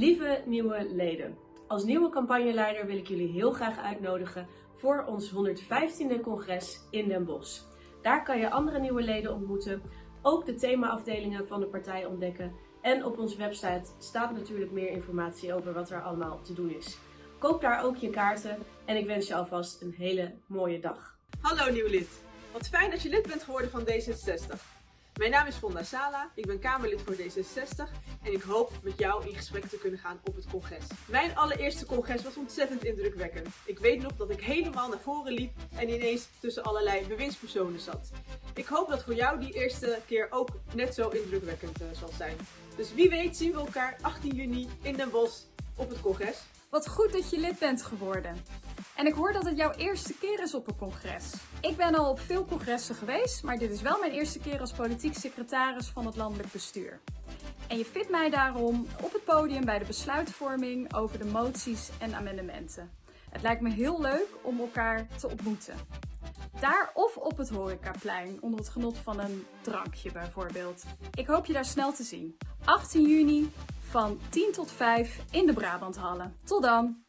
Lieve nieuwe leden, als nieuwe campagneleider wil ik jullie heel graag uitnodigen voor ons 115e congres in Den Bosch. Daar kan je andere nieuwe leden ontmoeten, ook de themaafdelingen van de partij ontdekken en op onze website staat natuurlijk meer informatie over wat er allemaal te doen is. Koop daar ook je kaarten en ik wens je alvast een hele mooie dag. Hallo nieuw lid. Wat fijn dat je lid bent geworden van D66. Mijn naam is Fonda Sala, ik ben Kamerlid voor D66 en ik hoop met jou in gesprek te kunnen gaan op het congres. Mijn allereerste congres was ontzettend indrukwekkend. Ik weet nog dat ik helemaal naar voren liep en ineens tussen allerlei bewindspersonen zat. Ik hoop dat voor jou die eerste keer ook net zo indrukwekkend uh, zal zijn. Dus wie weet zien we elkaar 18 juni in Den Bosch op het congres. Wat goed dat je lid bent geworden. En ik hoor dat het jouw eerste keer is op een congres. Ik ben al op veel congressen geweest, maar dit is wel mijn eerste keer als politiek secretaris van het landelijk bestuur. En je vindt mij daarom op het podium bij de besluitvorming over de moties en amendementen. Het lijkt me heel leuk om elkaar te ontmoeten. Daar of op het horecaplein, onder het genot van een drankje bijvoorbeeld. Ik hoop je daar snel te zien. 18 juni van 10 tot 5 in de Brabanthallen. Tot dan!